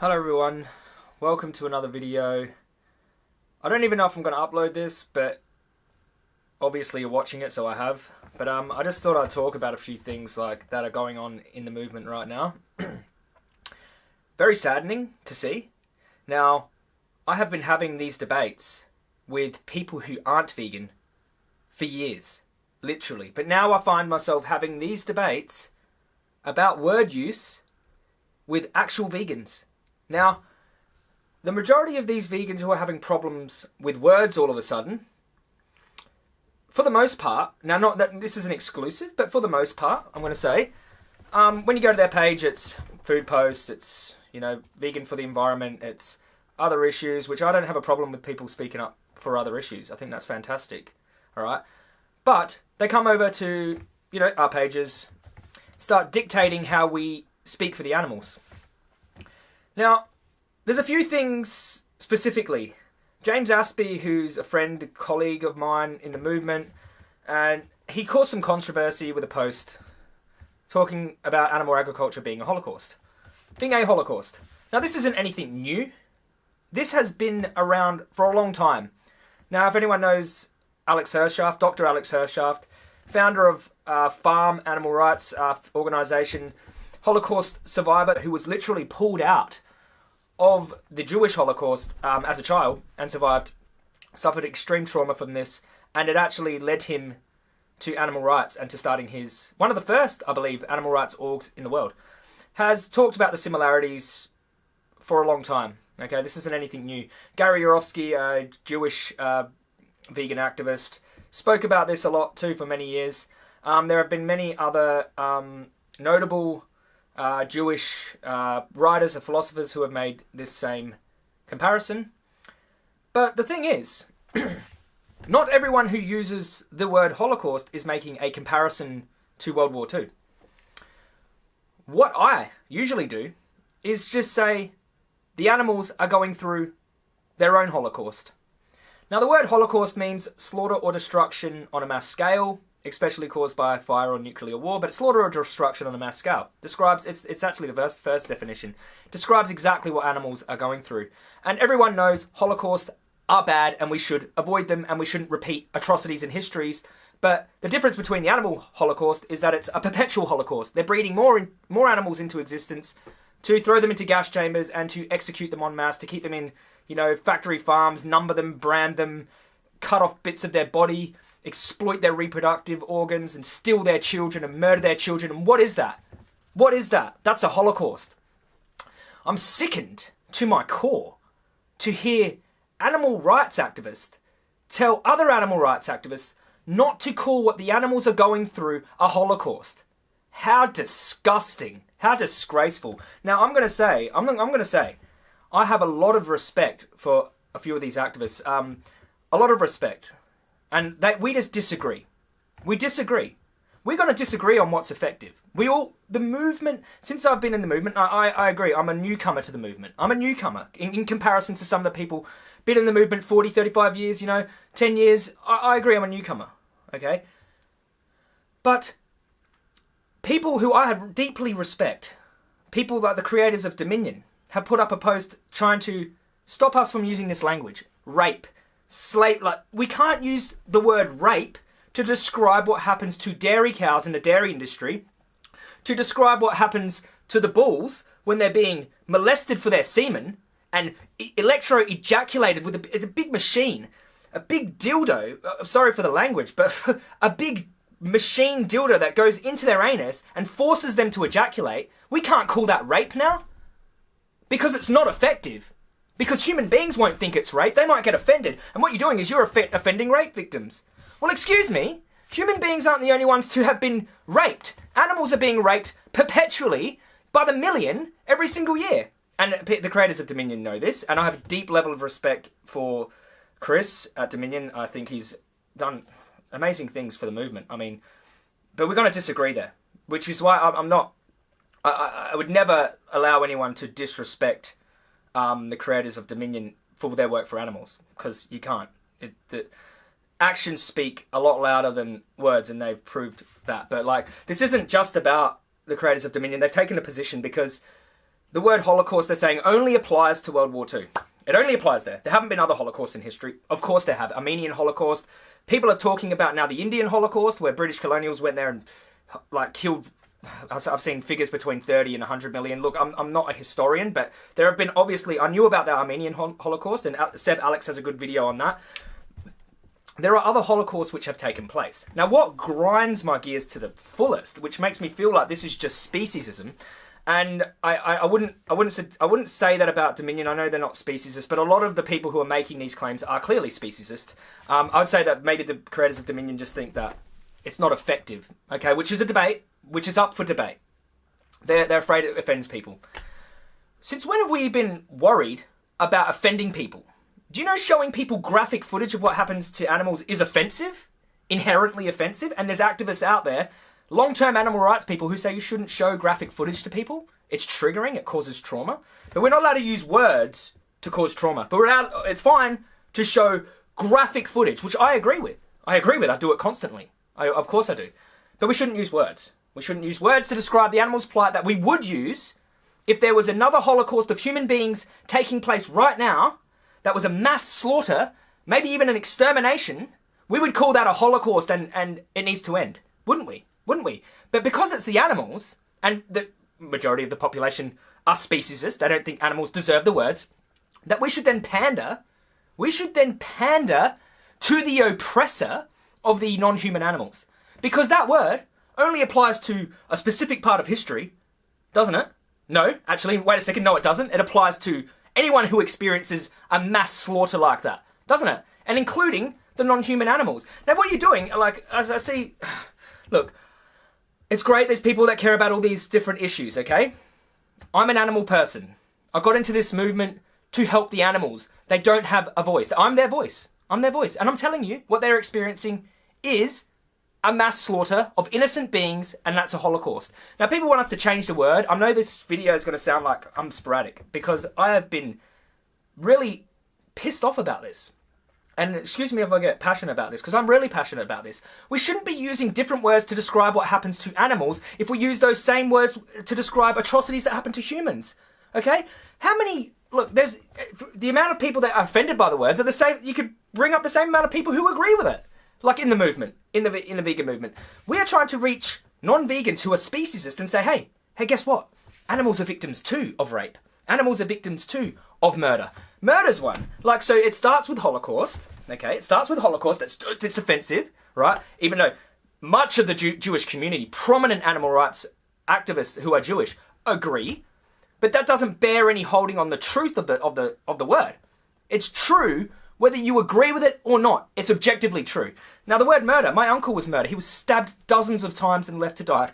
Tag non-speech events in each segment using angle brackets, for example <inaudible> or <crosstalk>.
Hello everyone, welcome to another video. I don't even know if I'm going to upload this, but obviously you're watching it, so I have. But um, I just thought I'd talk about a few things like that are going on in the movement right now. <clears throat> Very saddening to see. Now, I have been having these debates with people who aren't vegan for years, literally. But now I find myself having these debates about word use with actual vegans. Now, the majority of these vegans who are having problems with words all of a sudden, for the most part, now not that this is an exclusive, but for the most part, I'm going to say, um, when you go to their page, it's food posts, it's you know vegan for the environment, it's other issues, which I don't have a problem with people speaking up for other issues. I think that's fantastic. All right, but they come over to you know our pages, start dictating how we speak for the animals. Now, there's a few things specifically. James Aspey, who's a friend, colleague of mine in the movement, and he caused some controversy with a post talking about animal agriculture being a holocaust. Being a holocaust. Now, this isn't anything new. This has been around for a long time. Now, if anyone knows Alex Hershaft, Dr. Alex Hershaft, founder of uh, Farm Animal Rights uh, Organization, Holocaust survivor who was literally pulled out of the Jewish Holocaust um, as a child and survived, suffered extreme trauma from this, and it actually led him to animal rights and to starting his one of the first, I believe, animal rights orgs in the world. Has talked about the similarities for a long time. Okay, this isn't anything new. Gary Yourofsky, a Jewish uh, vegan activist, spoke about this a lot too for many years. Um, there have been many other um, notable uh, Jewish uh, writers and philosophers who have made this same comparison. But the thing is, <clears throat> not everyone who uses the word Holocaust is making a comparison to World War II. What I usually do is just say the animals are going through their own Holocaust. Now, the word Holocaust means slaughter or destruction on a mass scale, especially caused by fire or nuclear war, but slaughter or destruction on a mass scale. Describes it's it's actually the first first definition. Describes exactly what animals are going through. And everyone knows Holocaust are bad and we should avoid them and we shouldn't repeat atrocities in histories. But the difference between the animal holocaust is that it's a perpetual holocaust. They're breeding more in, more animals into existence to throw them into gas chambers and to execute them en masse, to keep them in, you know, factory farms, number them, brand them, cut off bits of their body, exploit their reproductive organs and steal their children and murder their children. And what is that? What is that? That's a holocaust. I'm sickened to my core to hear animal rights activists tell other animal rights activists not to call what the animals are going through a holocaust. How disgusting. How disgraceful. Now, I'm going to say, I'm, I'm going to say, I have a lot of respect for a few of these activists. Um, a lot of respect. And that we just disagree. We disagree. We're going to disagree on what's effective. We all, the movement, since I've been in the movement, I, I, I agree, I'm a newcomer to the movement. I'm a newcomer in, in comparison to some of the people been in the movement 40, 35 years, you know, 10 years. I, I agree, I'm a newcomer, okay? But people who I deeply respect, people like the creators of Dominion, have put up a post trying to stop us from using this language. Rape, slave like we can't use the word rape to describe what happens to dairy cows in the dairy industry to describe what happens to the bulls when they're being molested for their semen and electro ejaculated with a, a big machine a big dildo uh, sorry for the language but <laughs> a big machine dildo that goes into their anus and forces them to ejaculate. We can't call that rape now because it's not effective because human beings won't think it's rape. They might get offended. And what you're doing is you're offending rape victims. Well, excuse me. Human beings aren't the only ones to have been raped. Animals are being raped perpetually by the million every single year. And uh, the creators of Dominion know this. And I have a deep level of respect for Chris at Dominion. I think he's done amazing things for the movement. I mean, but we're going to disagree there, which is why I'm not. I, I would never allow anyone to disrespect um, the creators of Dominion for their work for animals because you can't. It, the actions speak a lot louder than words, and they've proved that. But like, this isn't just about the creators of Dominion. They've taken a position because the word Holocaust, they're saying, only applies to World War II. It only applies there. There haven't been other Holocausts in history. Of course, there have. Armenian Holocaust. People are talking about now the Indian Holocaust, where British colonials went there and like killed. I've seen figures between 30 and 100 million. Look, I'm, I'm not a historian, but there have been obviously. I knew about the Armenian Holocaust, and Seb Alex has a good video on that. There are other Holocausts which have taken place. Now, what grinds my gears to the fullest, which makes me feel like this is just speciesism, and I, I, I, wouldn't I wouldn't I wouldn't say that about Dominion. I know they're not speciesist, but a lot of the people who are making these claims are clearly speciesist. Um, I would say that maybe the creators of Dominion just think that it's not effective. Okay, which is a debate, which is up for debate. They're they're afraid it offends people. Since when have we been worried about offending people? Do you know showing people graphic footage of what happens to animals is offensive, inherently offensive, and there's activists out there long-term animal rights people who say you shouldn't show graphic footage to people. It's triggering. It causes trauma. But we're not allowed to use words to cause trauma. But we're allowed, it's fine to show graphic footage, which I agree with. I agree with. I do it constantly. I, of course I do. But we shouldn't use words. We shouldn't use words to describe the animal's plight that we would use if there was another holocaust of human beings taking place right now that was a mass slaughter, maybe even an extermination. We would call that a holocaust and, and it needs to end, wouldn't we? wouldn't we? But because it's the animals, and the majority of the population are speciesist, they don't think animals deserve the words, that we should then pander, we should then pander to the oppressor of the non-human animals. Because that word only applies to a specific part of history, doesn't it? No, actually, wait a second, no it doesn't. It applies to anyone who experiences a mass slaughter like that, doesn't it? And including the non-human animals. Now what are you're doing, like, as I see, <sighs> look, it's great there's people that care about all these different issues, okay? I'm an animal person. I got into this movement to help the animals. They don't have a voice. I'm their voice. I'm their voice. And I'm telling you, what they're experiencing is a mass slaughter of innocent beings, and that's a Holocaust. Now, people want us to change the word. I know this video is going to sound like I'm sporadic because I have been really pissed off about this and excuse me if I get passionate about this, because I'm really passionate about this. We shouldn't be using different words to describe what happens to animals if we use those same words to describe atrocities that happen to humans. Okay? How many look, there's eh, the amount of people that are offended by the words are the same you could bring up the same amount of people who agree with it. Like in the movement, in the in the vegan movement. We are trying to reach non-vegans who are speciesist and say, "Hey, hey, guess what? Animals are victims too of rape. Animals are victims too of murder. Murder's one. Like, so it starts with Holocaust, okay? It starts with Holocaust. That's, it's offensive, right? Even though much of the Jew Jewish community, prominent animal rights activists who are Jewish, agree, but that doesn't bear any holding on the truth of the, of the, of the word. It's true whether you agree with it or not. It's objectively true. Now, the word murder, my uncle was murdered. He was stabbed dozens of times and left to die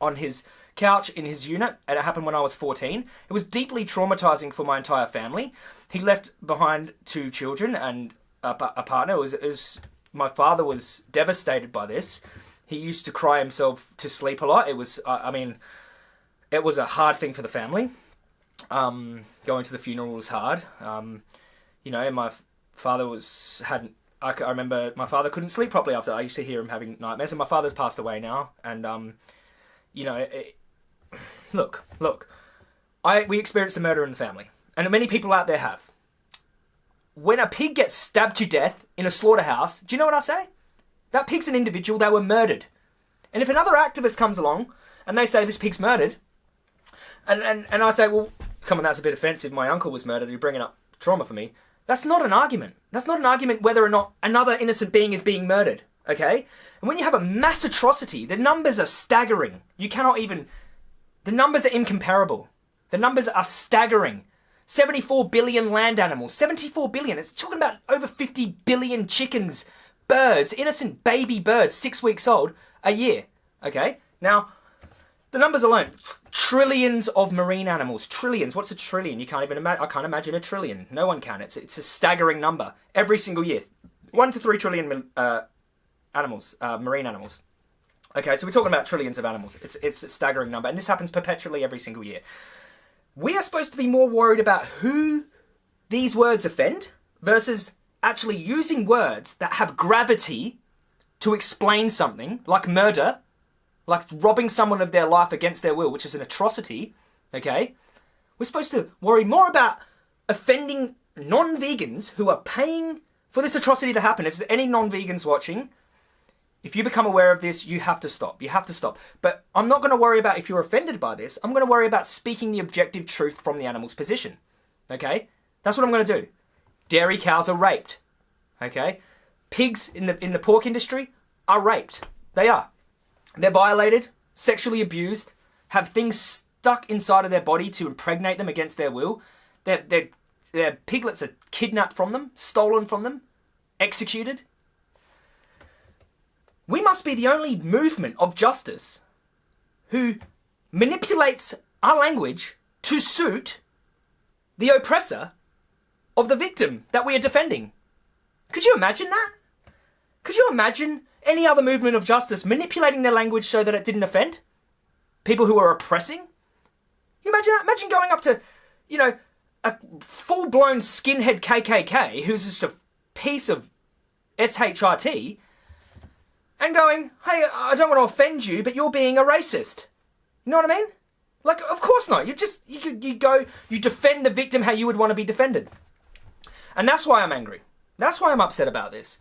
on his couch in his unit, and it happened when I was 14. It was deeply traumatizing for my entire family. He left behind two children and a, a partner. It was, it was, my father was devastated by this. He used to cry himself to sleep a lot. It was, I mean, it was a hard thing for the family. Um, going to the funeral was hard. Um, you know, my father was hadn't. I, I, remember my father couldn't sleep properly after. I used to hear him having nightmares, and my father's passed away now. And um, you know, it, <sighs> look, look. I we experienced a murder in the family, and many people out there have. When a pig gets stabbed to death in a slaughterhouse, do you know what I say? That pig's an individual. They were murdered. And if another activist comes along and they say this pig's murdered, and, and, and I say, well, come on, that's a bit offensive. My uncle was murdered. You're bringing up trauma for me. That's not an argument. That's not an argument whether or not another innocent being is being murdered. Okay? And when you have a mass atrocity, the numbers are staggering. You cannot even the numbers are incomparable. The numbers are staggering. 74 billion land animals. 74 billion. It's talking about over 50 billion chickens, birds, innocent baby birds, six weeks old, a year. Okay? Now, the numbers alone. Trillions of marine animals. Trillions. What's a trillion? You can't even imagine. I can't imagine a trillion. No one can. It's, it's a staggering number. Every single year. One to three trillion uh, animals, uh, marine animals. Okay, so we're talking about trillions of animals. It's, it's a staggering number, and this happens perpetually every single year. We are supposed to be more worried about who these words offend versus actually using words that have gravity to explain something, like murder, like robbing someone of their life against their will, which is an atrocity, okay? We're supposed to worry more about offending non vegans who are paying for this atrocity to happen. If there's any non vegans watching, if you become aware of this, you have to stop. You have to stop. But I'm not going to worry about if you're offended by this. I'm going to worry about speaking the objective truth from the animal's position. Okay? That's what I'm going to do. Dairy cows are raped. Okay? Pigs in the in the pork industry are raped. They are. They're violated, sexually abused, have things stuck inside of their body to impregnate them against their will. Their their their piglets are kidnapped from them, stolen from them, executed. We must be the only movement of justice who manipulates our language to suit the oppressor of the victim that we are defending. Could you imagine that? Could you imagine any other movement of justice manipulating their language so that it didn't offend people who are oppressing? You imagine that? Imagine going up to, you know, a full blown skinhead KKK who's just a piece of SHRT and going, hey, I don't want to offend you, but you're being a racist. You know what I mean? Like, of course not. You just, you, you go, you defend the victim how you would want to be defended. And that's why I'm angry. That's why I'm upset about this.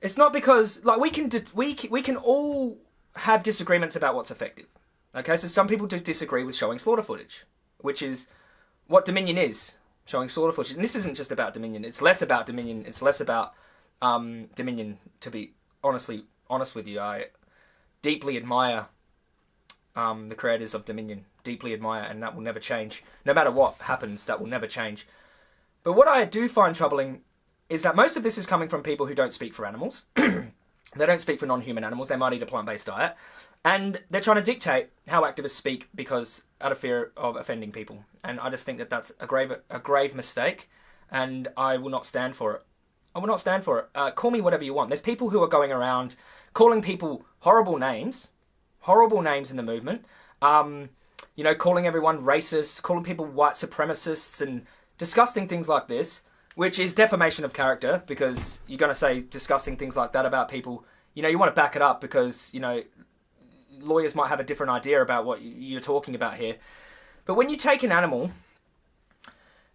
It's not because, like, we can, we, we can all have disagreements about what's effective. Okay, so some people just disagree with showing slaughter footage, which is what Dominion is, showing slaughter footage. And this isn't just about Dominion. It's less about Dominion. It's less about um, Dominion, to be honestly honest with you, I deeply admire um, the creators of Dominion. Deeply admire, and that will never change. No matter what happens, that will never change. But what I do find troubling is that most of this is coming from people who don't speak for animals. <clears throat> they don't speak for non-human animals. They might eat a plant-based diet, and they're trying to dictate how activists speak because out of fear of offending people. And I just think that that's a grave a grave mistake, and I will not stand for it. I will not stand for it. Uh, call me whatever you want. There's people who are going around calling people horrible names, horrible names in the movement. Um, you know, calling everyone racist, calling people white supremacists, and disgusting things like this, which is defamation of character because you're going to say disgusting things like that about people. You know, you want to back it up because, you know, lawyers might have a different idea about what you're talking about here. But when you take an animal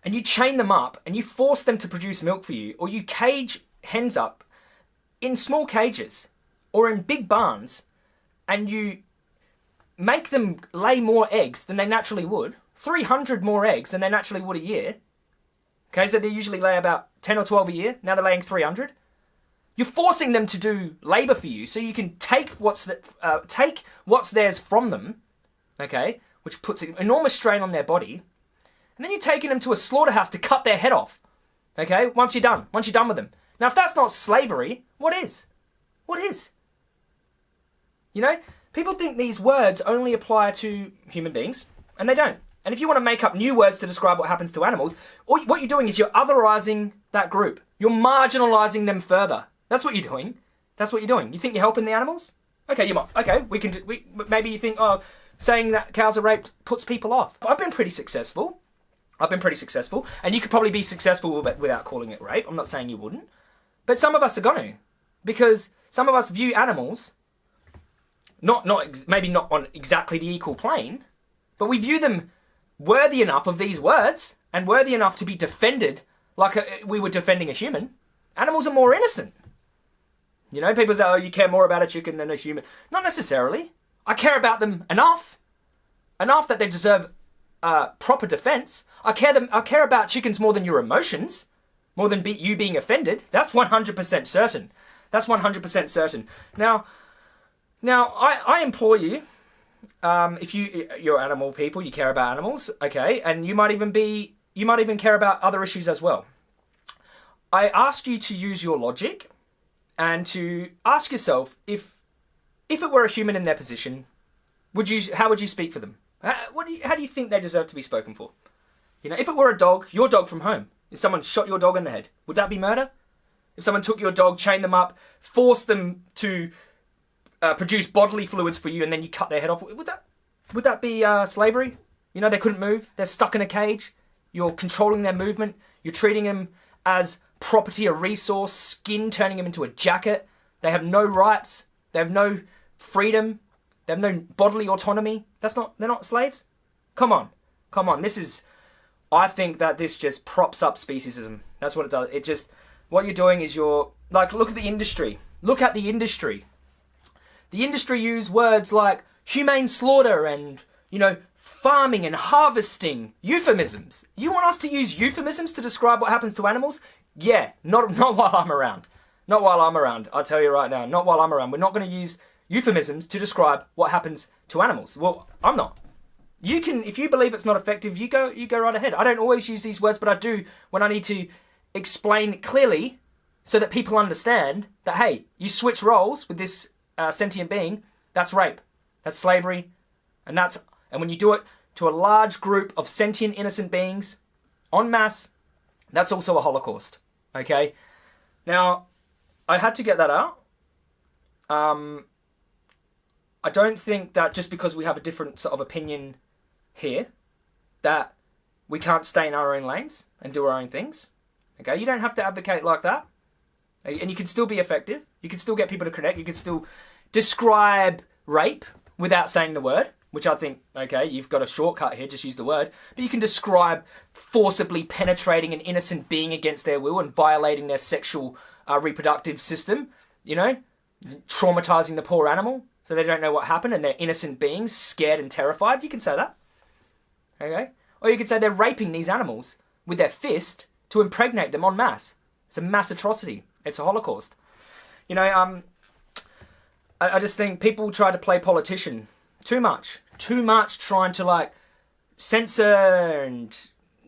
and you chain them up and you force them to produce milk for you, or you cage hens up in small cages or in big barns and you make them lay more eggs than they naturally would, 300 more eggs than they naturally would a year. Okay, so they usually lay about 10 or 12 a year. Now they're laying 300. You're forcing them to do labor for you so you can take what's the, uh, take what's theirs from them, okay, which puts an enormous strain on their body. And then you're taking them to a slaughterhouse to cut their head off. Okay, once you're done, once you're done with them. Now, if that's not slavery, what is? What is? You know, people think these words only apply to human beings, and they don't. And if you want to make up new words to describe what happens to animals, what you're doing is you're otherizing that group. You're marginalizing them further. That's what you're doing. That's what you're doing. You think you're helping the animals? Okay, you might. Okay, we can. Do, we maybe you think, oh, saying that cows are raped puts people off. I've been pretty successful. I've been pretty successful, and you could probably be successful without calling it rape. I'm not saying you wouldn't, but some of us are going to, because some of us view animals not not maybe not on exactly the equal plane, but we view them worthy enough of these words and worthy enough to be defended like a, we were defending a human. Animals are more innocent. You know, people say, "Oh, you care more about a chicken than a human." Not necessarily. I care about them enough, enough that they deserve uh, proper defense. I care them. I care about chickens more than your emotions, more than be, you being offended. That's one hundred percent certain. That's one hundred percent certain. Now. Now, I, I implore you, um, if you you're animal people, you care about animals, okay, and you might even be you might even care about other issues as well. I ask you to use your logic and to ask yourself if if it were a human in their position, would you how would you speak for them? How, what do you, how do you think they deserve to be spoken for? You know, if it were a dog, your dog from home, if someone shot your dog in the head, would that be murder? If someone took your dog, chained them up, forced them to uh, produce bodily fluids for you and then you cut their head off. Would that would that be uh, slavery? You know, they couldn't move. They're stuck in a cage. You're controlling their movement. You're treating them as property, a resource, skin, turning them into a jacket. They have no rights. They have no freedom. They have no bodily autonomy. That's not. They're not slaves. Come on, come on. This is I think that this just props up speciesism. That's what it does. It just what you're doing is you're like look at the industry. Look at the industry. The industry use words like humane slaughter and you know farming and harvesting euphemisms. You want us to use euphemisms to describe what happens to animals? Yeah, not not while I'm around. Not while I'm around. I'll tell you right now. Not while I'm around. We're not going to use euphemisms to describe what happens to animals. Well, I'm not. You can, if you believe it's not effective, you go, you go right ahead. I don't always use these words, but I do when I need to explain clearly so that people understand that hey, you switch roles with this uh, sentient being, that's rape, that's slavery, and that's and when you do it to a large group of sentient innocent beings, en masse, that's also a holocaust. Okay, now I had to get that out. Um, I don't think that just because we have a different sort of opinion here, that we can't stay in our own lanes and do our own things. Okay, you don't have to advocate like that. And you can still be effective. You can still get people to connect. You can still describe rape without saying the word, which I think, okay, you've got a shortcut here, just use the word. But you can describe forcibly penetrating an innocent being against their will and violating their sexual uh, reproductive system, you know, traumatizing the poor animal so they don't know what happened and they're innocent beings, scared and terrified. You can say that. Okay? Or you could say they're raping these animals with their fist to impregnate them en masse. It's a mass atrocity. It's a holocaust. You know, um, I, I just think people try to play politician too much. Too much trying to like censor and,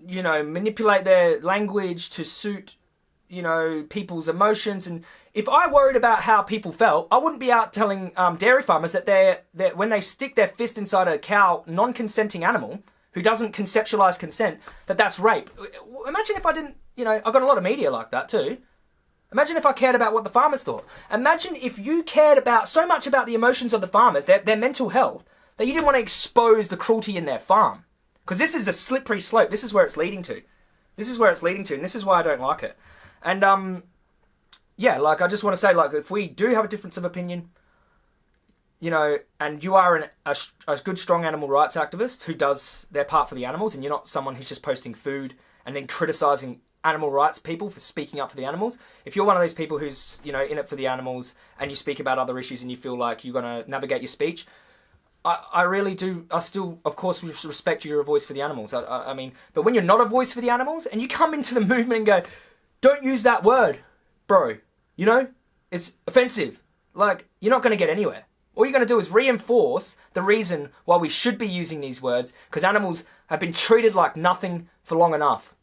you know, manipulate their language to suit you know, people's emotions. And if I worried about how people felt, I wouldn't be out telling um, dairy farmers that they're, that when they stick their fist inside a cow, non-consenting animal who doesn't conceptualize consent, that that's rape. Imagine if I didn't, you know, I got a lot of media like that too. Imagine if I cared about what the farmers thought. Imagine if you cared about so much about the emotions of the farmers, their, their mental health, that you didn't want to expose the cruelty in their farm. Because this is a slippery slope. This is where it's leading to. This is where it's leading to, and this is why I don't like it. And um, yeah, like I just want to say, like if we do have a difference of opinion, you know, and you are an, a, a good, strong animal rights activist who does their part for the animals, and you're not someone who's just posting food and then criticizing animal rights people for speaking up for the animals. If you're one of those people who's, you know, in it for the animals and you speak about other issues and you feel like you're going to navigate your speech, I, I really do, I still, of course, respect you, you're a voice for the animals. I, I, I mean, but when you're not a voice for the animals and you come into the <laughs> movement and go, don't use that word, bro. You know? It's offensive. Like, you're not going to get anywhere. All you're going to do is reinforce the reason why we should be using these words, because animals have been treated like nothing for long enough.